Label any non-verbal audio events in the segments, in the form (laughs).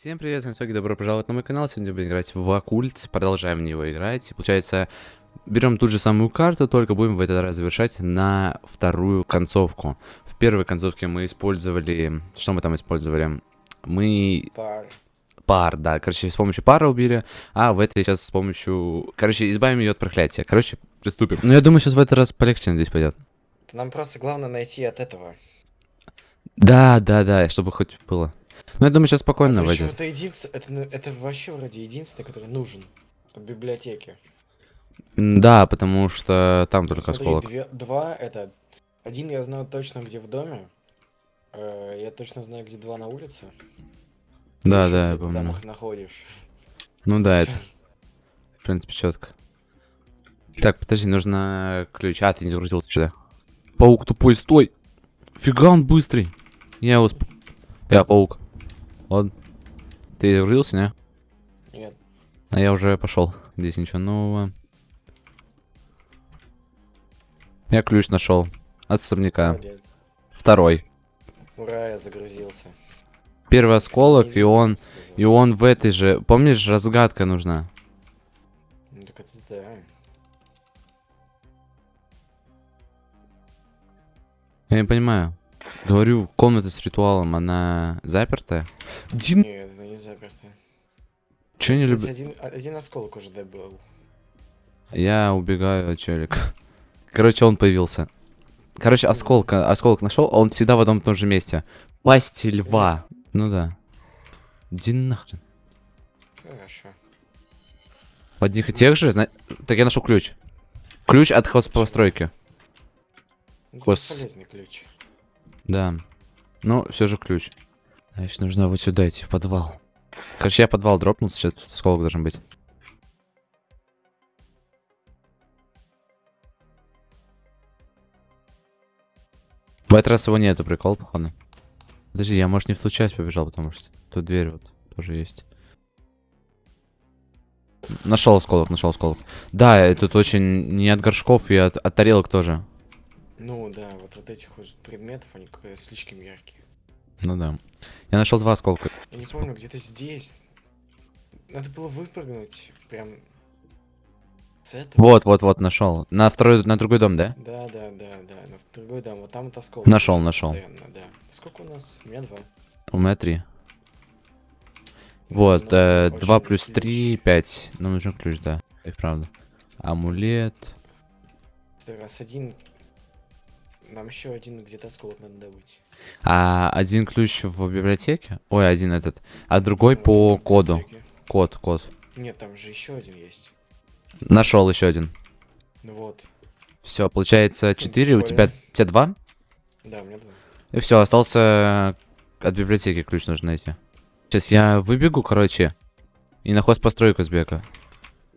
Всем привет, с вами добро пожаловать на мой канал. Сегодня будем играть в Оккульт, продолжаем в него играть. И получается, берем ту же самую карту, только будем в этот раз завершать на вторую концовку. В первой концовке мы использовали... Что мы там использовали? Мы... Пар. Пар, да. Короче, с помощью пара убили, а в этой сейчас с помощью... Короче, избавим ее от проклятия. Короче, приступим. Ну, я думаю, сейчас в этот раз полегче здесь пойдет. Нам просто главное найти от этого. Да, да, да, чтобы хоть было. Ну, я думаю, сейчас спокойно Причем войдет. это единственное, это, ну, это вообще вроде единственное, который нужен от библиотеки. М, Да, потому что там только Смотри, осколок. две- два это один я знаю точно где в доме. Э, я точно знаю где два на улице. Да, да, я ты там помню. их находишь. Ну да, (laughs) это, в принципе, четко. Так, подожди, нужно ключ. А, ты не загрузил сюда. Паук тупой, стой! Фига он быстрый. Я его... сп- Я паук. Ладно. Ты загрузился, не? Нет. А я уже пошел. Здесь ничего нового. Я ключ нашел. От особняка. молодец. Второй. Ура, я загрузился. Первый осколок, и он... сказал. И он в этой же... Помнишь, разгадка нужна? Ну так это да. Я не понимаю. Говорю, комната с ритуалом, она запертая? Дим, Нет, это не заперто. чё не люблю? Один, а- один осколок уже добыл. Я убегаю от челика. Короче, он появился. Короче, осколок, осколок нашел, а он всегда в одном и том же месте. Пасти льва. Ну да. Иди нахрен. Хорошо. В одних и тех же? зна- Так я нашел ключ. Ключ от хозпостройки. Ну, Хос- бесполезный ключ. Да. Ну, все же ключ. Значит, нужно вот сюда идти, в подвал. Короче, я подвал дропнул, сейчас тут осколок должен быть. В этот раз его нету, прикол, походу. Подожди, я, может, не в ту часть побежал, потому что тут дверь вот тоже есть. Нашел осколок, нашел осколок. Да, тут очень не от горшков и от, от тарелок тоже. Ну да, вот, вот этих вот предметов, они какие-то слишком яркие. Ну да. Я нашел два осколка. Я не помню, где-то здесь. Надо было выпрыгнуть прям с этого. Вот, вот, вот, нашел. На второй, на другой дом, да? Да, да, да, да. На другой дом. Вот там вот осколок. Нашел, нашел. да. Сколько у нас? У меня два. У меня три. Вот, нужен э, очень 2 плюс ключ. 3, 5. Нам нужен ключ, да. И правда. Амулет. Раз один. Нам еще один где-то осколок надо добыть. А один ключ в библиотеке? Ой, один этот. А другой Ну, по коду. Код, код. Нет, там же еще один есть. Нашел еще один. Ну вот. Все, получается 4. У тебя, тебя 2? Да, у меня два. И все, остался от библиотеки ключ нужно найти. Сейчас я выбегу, короче. И на хозпостройку сбегаю.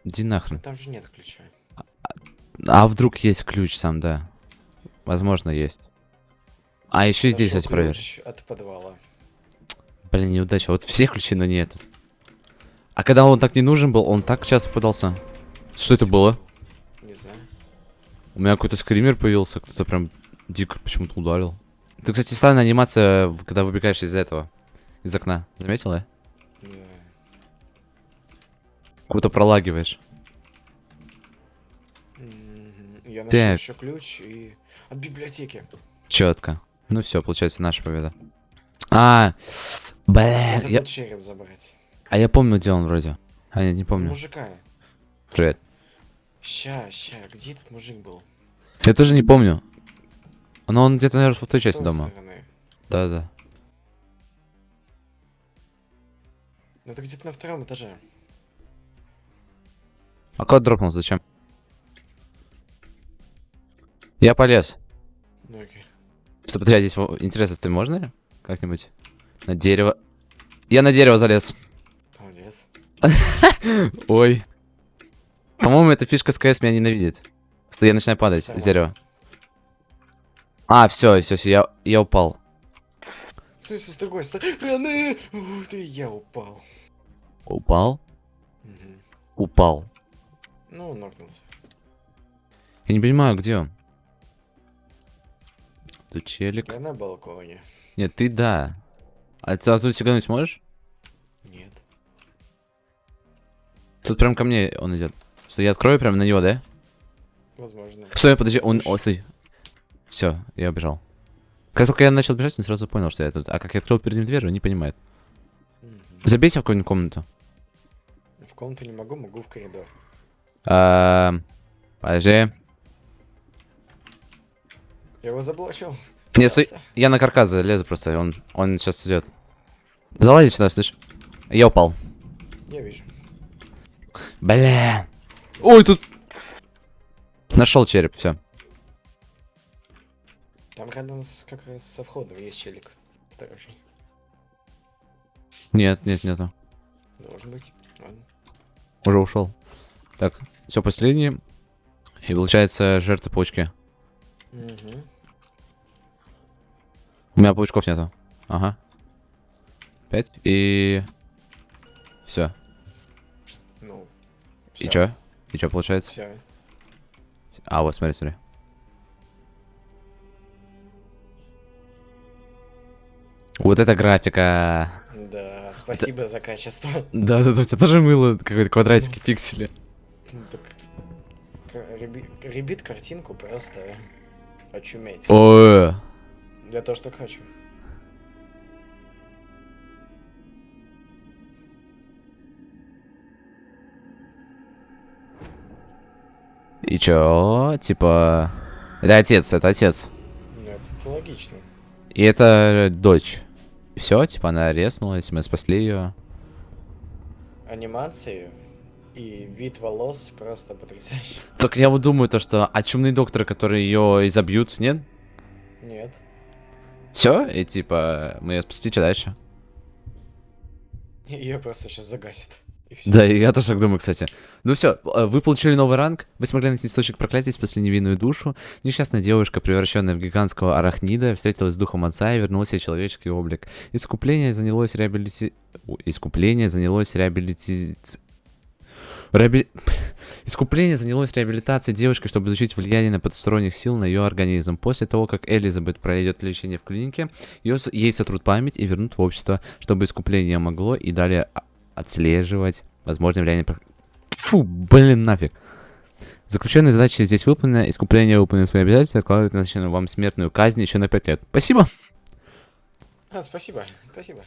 Иди нахрен. Там же нет ключа. А вдруг есть ключ сам, да. Возможно, есть. А еще и здесь, Нашел кстати, проверь. от подвала. Блин, неудача. Вот все ключи, но нет. А когда он так не нужен был, он так часто попадался. Что это было? Не знаю. У меня какой-то скример появился, кто-то прям дико почему-то ударил. Ты, кстати, странная анимация, когда выбегаешь из этого. Из окна. Заметила? Да. Круто пролагиваешь. Я нашел Так. еще ключ и... От библиотеки. Четко. Ну все, получается наша победа. А, бля, Я череп забрать. а я помню, где он вроде. А я не помню. Мужика. Привет. Ща, ща, где этот мужик был? Я тоже не помню. Но он где-то, наверное, в той части дома. Да-да. Ну это где-то на втором этаже. А код дропнул, зачем? Я полез. Ну окей. Смотри, а здесь интересно, ты можно ли? Как-нибудь? На дерево. Я на дерево залез. Молодец. (laughs) Ой. По-моему, эта фишка с КС меня ненавидит. Стой, я начинаю падать с Нормально. дерева. А, все, все, все, я, я упал. Смысле, с другой стороны? (gasps) Ух ты, я упал. Упал? Мгм. Упал. Ну, нокнулся. Я не понимаю, где он. Тут челик. Я на балконе. Нет, ты да. А ты оттуда сигануть сможешь? Нет. Тут прям ко мне он идет. Стой, я открою прям на него, да? Возможно. Стой, подожди, он... О, стой. Все, я убежал. Как только я начал бежать, он сразу понял, что я тут. А как я открыл перед ним дверь, он не понимает. Мгм. Забейся в какую-нибудь комнату. В комнату не могу, могу в коридор. А, Подожди. Я его заблочил. Не, стой. Я на каркас залезу просто, он, он сейчас идет. Залази сюда, слышь. Я упал. Я вижу. Бля. Ой, тут... Нашел череп, все. Там рядом с, как раз со входом есть челик. Осторожней. Нет, нет, нету. Должен быть. Ладно. Уже ушел. Так, все последнее. И получается жертва почки. Мгм. У меня паучков нету. Ага. Пять и... Все. Ну. И чё? И чё получается? Все. А, вот, смотри, смотри. Вот это графика. Да, спасибо за качество. Да-да-да, у тебя тоже мыло какой-то квадратики, пиксели. Так, ребит картинку просто очуметь. Ой, Я тоже так хочу. и чё? Типа... Это отец, это отец. Ну, это логично. И это дочь. Все, типа она резнулась, мы спасли ее. Анимации и вид волос просто потрясающий. (laughs) Только я вот думаю то, что а чумные докторы, которые ее изобьют, нет? Нет. Все, и типа мы ее спасли, что дальше? Ее просто сейчас загасит. И. Да, я тоже так думаю, кстати. Ну все, вы получили новый ранг, вы смогли найти источник проклятия, спасли невинную душу. Несчастная девушка, превращенная в гигантского арахнида, встретилась с духом отца и вернула себе человеческий облик. Искупление занялось реабилити... Искупление занялось реабилити... Реаби... (laughs) Искупление занялось реабилитацией девушки, чтобы изучить влияние на потусторонних сил на ее организм. После того, как Элизабет пройдет лечение в клинике, ее, ей сотрут память и вернут в общество, чтобы искупление могло и далее отслеживать возможное влияние... Фу, блин, нафиг. Заключенная задача здесь выполнена, искупление выполнено свои обязательства, откладывает назначенную вам смертную казнь еще на 5 лет. Спасибо! А, спасибо, спасибо.